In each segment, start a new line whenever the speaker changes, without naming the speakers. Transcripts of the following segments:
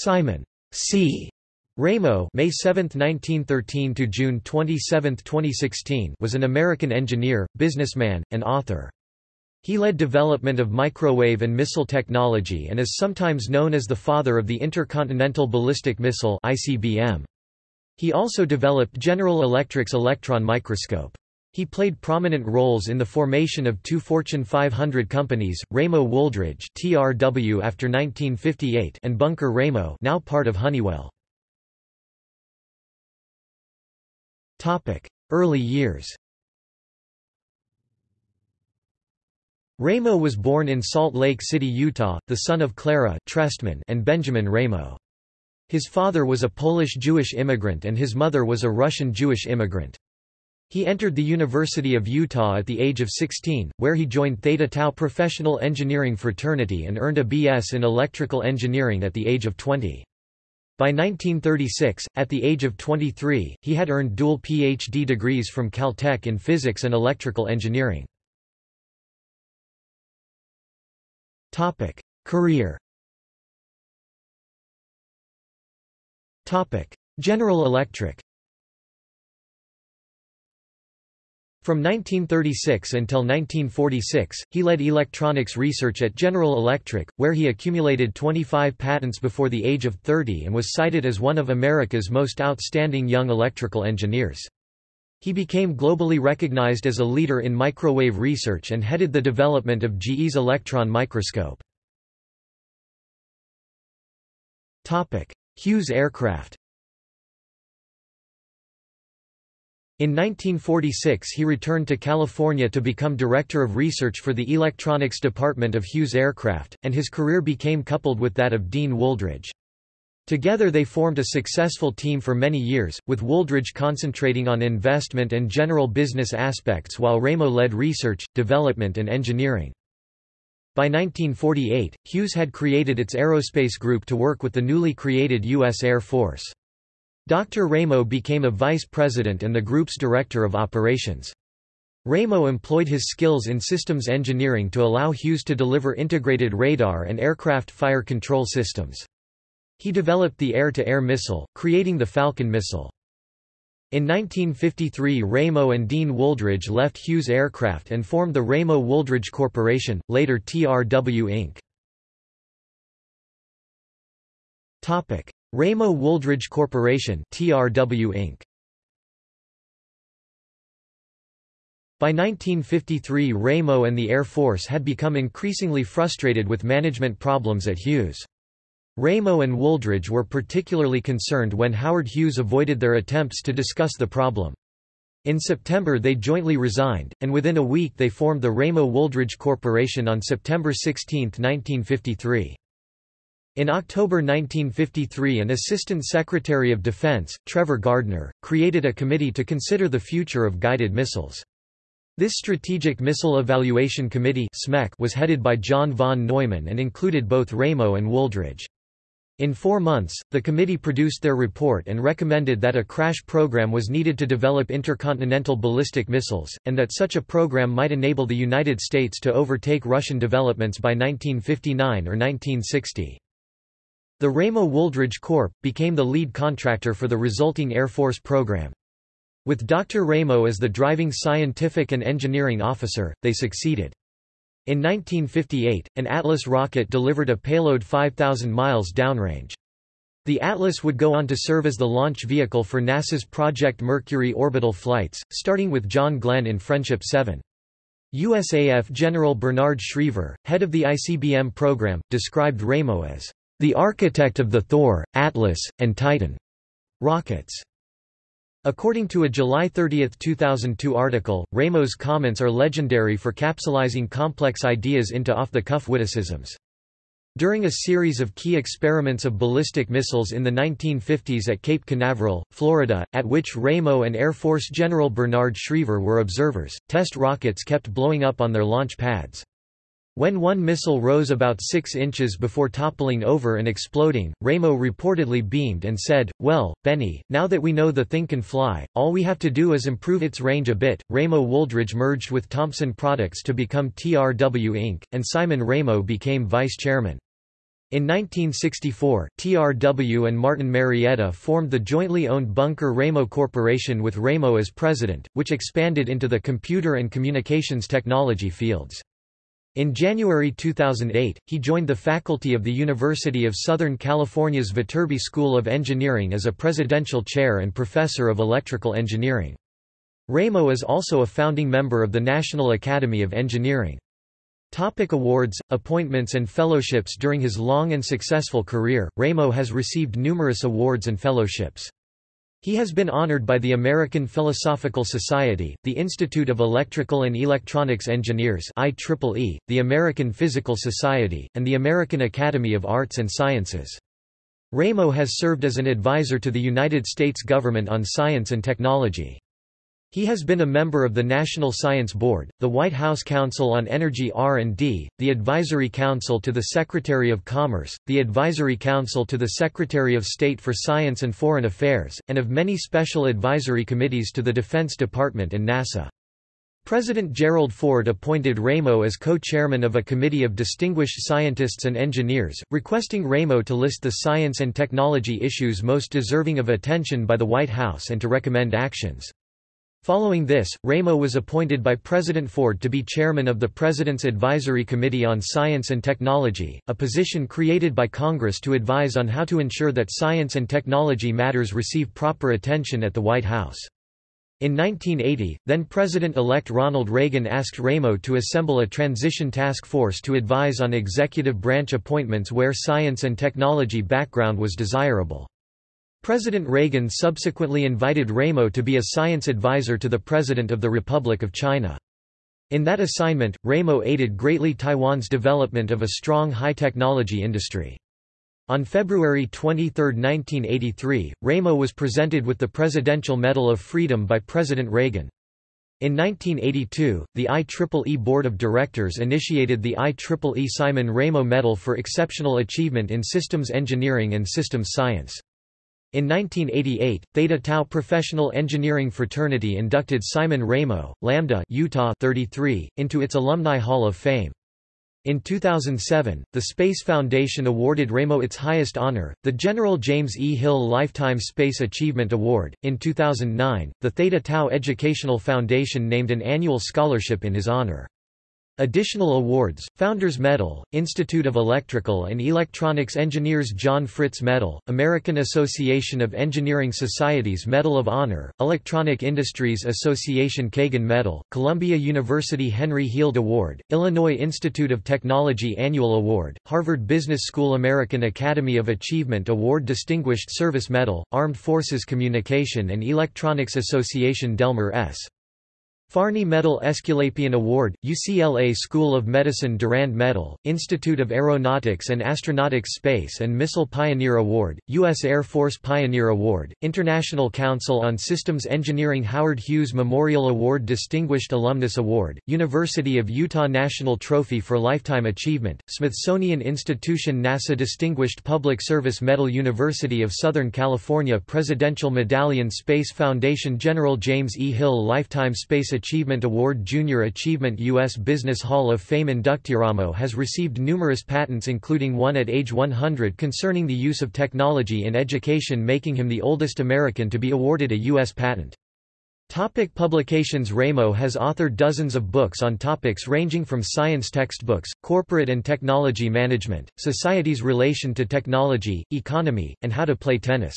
Simon C. Ramo May 7, 1913 to June 27, 2016 was an American engineer, businessman, and author. He led development of microwave and missile technology and is sometimes known as the father of the Intercontinental Ballistic Missile ICBM. He also developed General Electric's electron microscope. He played prominent roles in the formation of two Fortune 500 companies, Ramo Wooldridge (TRW) after 1958 and Bunker Ramo, now part of Honeywell. Topic: Early years Ramo was born in Salt Lake City, Utah, the son of Clara Trestman and Benjamin Ramo. His father was a Polish-Jewish immigrant and his mother was a Russian-Jewish immigrant. He entered the University of Utah at the age of 16, where he joined Theta Tau Professional Engineering Fraternity and earned a B.S. in electrical engineering at the age of 20. By 1936, at the age of 23, he had earned dual Ph.D. degrees from Caltech in physics and electrical engineering. Career General Electric From 1936 until 1946, he led electronics research at General Electric, where he accumulated 25 patents before the age of 30 and was cited as one of America's most outstanding young electrical engineers. He became globally recognized as a leader in microwave research and headed the development of GE's electron microscope. Hughes Aircraft In 1946 he returned to California to become Director of Research for the Electronics Department of Hughes Aircraft, and his career became coupled with that of Dean Wooldridge. Together they formed a successful team for many years, with Wooldridge concentrating on investment and general business aspects while Ramo led research, development and engineering. By 1948, Hughes had created its aerospace group to work with the newly created U.S. Air Force. Dr. Ramo became a vice president and the group's director of operations. Ramo employed his skills in systems engineering to allow Hughes to deliver integrated radar and aircraft fire control systems. He developed the air-to-air -air missile, creating the Falcon missile. In 1953 Ramo and Dean Wooldridge left Hughes Aircraft and formed the Ramo Wooldridge Corporation, later TRW Inc. Ramo Wooldridge Corporation TRW Inc. By 1953 Ramo and the Air Force had become increasingly frustrated with management problems at Hughes. Ramo and Wooldridge were particularly concerned when Howard Hughes avoided their attempts to discuss the problem. In September they jointly resigned, and within a week they formed the Ramo Wooldridge Corporation on September 16, 1953. In October 1953 an Assistant Secretary of Defense, Trevor Gardner, created a committee to consider the future of guided missiles. This Strategic Missile Evaluation Committee was headed by John von Neumann and included both Ramo and Wooldridge. In four months, the committee produced their report and recommended that a crash program was needed to develop intercontinental ballistic missiles, and that such a program might enable the United States to overtake Russian developments by 1959 or 1960. The Ramo Wooldridge Corp. became the lead contractor for the resulting Air Force program. With Dr. Ramo as the driving scientific and engineering officer, they succeeded. In 1958, an Atlas rocket delivered a payload 5,000 miles downrange. The Atlas would go on to serve as the launch vehicle for NASA's Project Mercury orbital flights, starting with John Glenn in Friendship 7. USAF General Bernard Schriever, head of the ICBM program, described Ramo as the architect of the Thor, Atlas, and Titan rockets. According to a July 30, 2002 article, Ramo's comments are legendary for capsulizing complex ideas into off-the-cuff witticisms. During a series of key experiments of ballistic missiles in the 1950s at Cape Canaveral, Florida, at which Ramo and Air Force General Bernard Schriever were observers, test rockets kept blowing up on their launch pads. When one missile rose about 6 inches before toppling over and exploding, Ramo reportedly beamed and said, Well, Benny, now that we know the thing can fly, all we have to do is improve its range a bit. Ramo Wooldridge merged with Thompson Products to become TRW Inc., and Simon Ramo became vice chairman. In 1964, TRW and Martin Marietta formed the jointly owned Bunker Ramo Corporation with Ramo as president, which expanded into the computer and communications technology fields. In January 2008, he joined the faculty of the University of Southern California's Viterbi School of Engineering as a presidential chair and professor of electrical engineering. Ramo is also a founding member of the National Academy of Engineering. Topic awards, appointments and fellowships During his long and successful career, Ramo has received numerous awards and fellowships. He has been honored by the American Philosophical Society, the Institute of Electrical and Electronics Engineers IEEE, the American Physical Society, and the American Academy of Arts and Sciences. Ramo has served as an advisor to the United States government on science and technology. He has been a member of the National Science Board, the White House Council on Energy R&D, the Advisory Council to the Secretary of Commerce, the Advisory Council to the Secretary of State for Science and Foreign Affairs, and of many special advisory committees to the Defense Department and NASA. President Gerald Ford appointed Ramo as co-chairman of a committee of distinguished scientists and engineers, requesting Ramo to list the science and technology issues most deserving of attention by the White House and to recommend actions. Following this, Ramo was appointed by President Ford to be chairman of the President's Advisory Committee on Science and Technology, a position created by Congress to advise on how to ensure that science and technology matters receive proper attention at the White House. In 1980, then-President-elect Ronald Reagan asked Ramo to assemble a transition task force to advise on executive branch appointments where science and technology background was desirable. President Reagan subsequently invited Ramo to be a science advisor to the President of the Republic of China. In that assignment, Ramo aided greatly Taiwan's development of a strong high-technology industry. On February 23, 1983, Ramo was presented with the Presidential Medal of Freedom by President Reagan. In 1982, the IEEE Board of Directors initiated the IEEE Simon Ramo Medal for Exceptional Achievement in Systems Engineering and Systems Science. In 1988, Theta Tau Professional Engineering Fraternity inducted Simon Ramo, Lambda Utah 33, into its Alumni Hall of Fame. In 2007, the Space Foundation awarded Ramo its highest honor, the General James E. Hill Lifetime Space Achievement Award. In 2009, the Theta Tau Educational Foundation named an annual scholarship in his honor. Additional awards, Founders Medal, Institute of Electrical and Electronics Engineers John Fritz Medal, American Association of Engineering Societies Medal of Honor, Electronic Industries Association Kagan Medal, Columbia University Henry Heald Award, Illinois Institute of Technology Annual Award, Harvard Business School American Academy of Achievement Award Distinguished Service Medal, Armed Forces Communication and Electronics Association Delmer S. Fahrney Medal Aesculapian Award, UCLA School of Medicine Durand Medal, Institute of Aeronautics and Astronautics Space and Missile Pioneer Award, U.S. Air Force Pioneer Award, International Council on Systems Engineering Howard Hughes Memorial Award Distinguished Alumnus Award, University of Utah National Trophy for Lifetime Achievement, Smithsonian Institution NASA Distinguished Public Service Medal University of Southern California Presidential Medallion Space Foundation General James E. Hill Lifetime Space Achievement Award Junior Achievement U.S. Business Hall of Fame Inductiramo has received numerous patents including one at age 100 concerning the use of technology in education making him the oldest American to be awarded a U.S. patent. Topic publications Ramo has authored dozens of books on topics ranging from science textbooks, corporate and technology management, society's relation to technology, economy, and how to play tennis.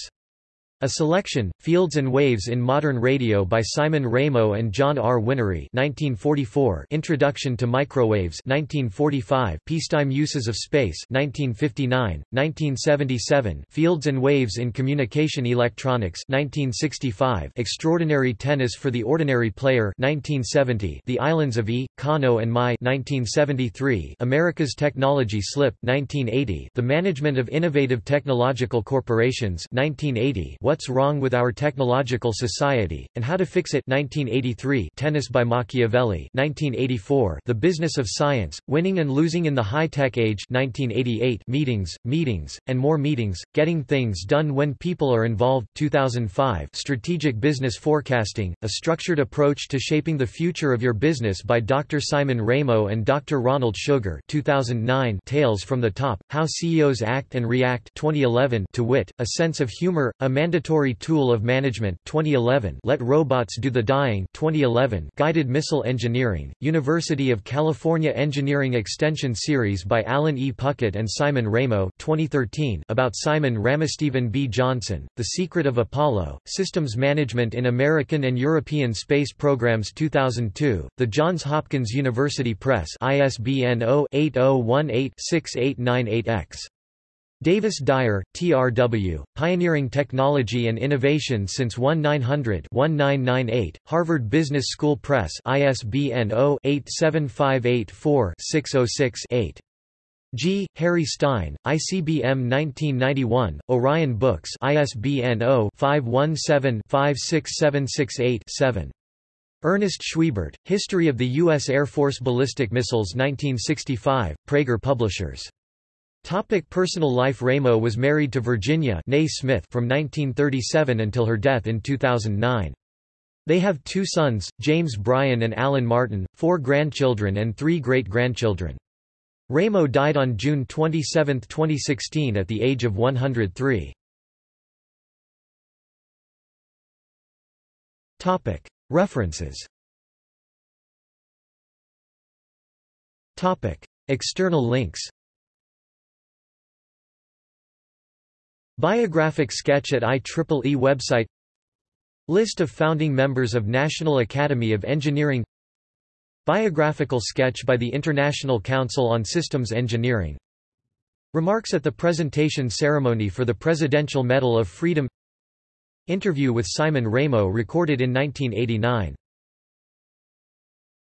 A Selection, Fields and Waves in Modern Radio by Simon Ramo and John R. Whinnery 1944, Introduction to Microwaves 1945, Peacetime Uses of Space 1959, 1977, Fields and Waves in Communication Electronics 1965, Extraordinary Tennis for the Ordinary Player 1970, The Islands of E, Kano and Mai 1973, America's Technology Slip 1980, The Management of Innovative Technological Corporations 1980, What's Wrong with Our Technological Society, and How to Fix It 1983 Tennis by Machiavelli 1984 The Business of Science, Winning and Losing in the High-Tech Age 1988 Meetings, Meetings, and More Meetings, Getting Things Done When People Are Involved 2005 Strategic Business Forecasting, A Structured Approach to Shaping the Future of Your Business by Dr. Simon Ramo and Dr. Ronald Sugar 2009 Tales from the Top, How CEOs Act and React 2011 To Wit, A Sense of Humor, A Mandatory Tool of Management 2011 Let Robots Do the Dying 2011 Guided Missile Engineering, University of California Engineering Extension Series by Alan E. Puckett and Simon Ramo 2013 about Simon Ramostephen B. Johnson, The Secret of Apollo, Systems Management in American and European Space Programs 2002, The Johns Hopkins University Press ISBN 0-8018-6898-X. Davis Dyer, T.R.W., Pioneering Technology and Innovation since 1900-1998, Harvard Business School Press ISBN 0-87584-606-8. G. Harry Stine, ICBM 1991, Orion Books ISBN 0-517-56768-7. Ernest Schwiebert, History of the U.S. Air Force Ballistic Missiles 1965, Praeger Publishers. Topic personal life Ramo was married to Virginia Smith from 1937 until her death in 2009. They have two sons, James Bryan and Alan Martin, four grandchildren and three great-grandchildren. Ramo died on June 27, 2016 at the age of 103. References External links Biographic sketch at IEEE website. List of founding members of National Academy of Engineering. Biographical sketch by the International Council on Systems Engineering. Remarks at the presentation ceremony for the Presidential Medal of Freedom. Interview with Simon Ramo recorded in 1989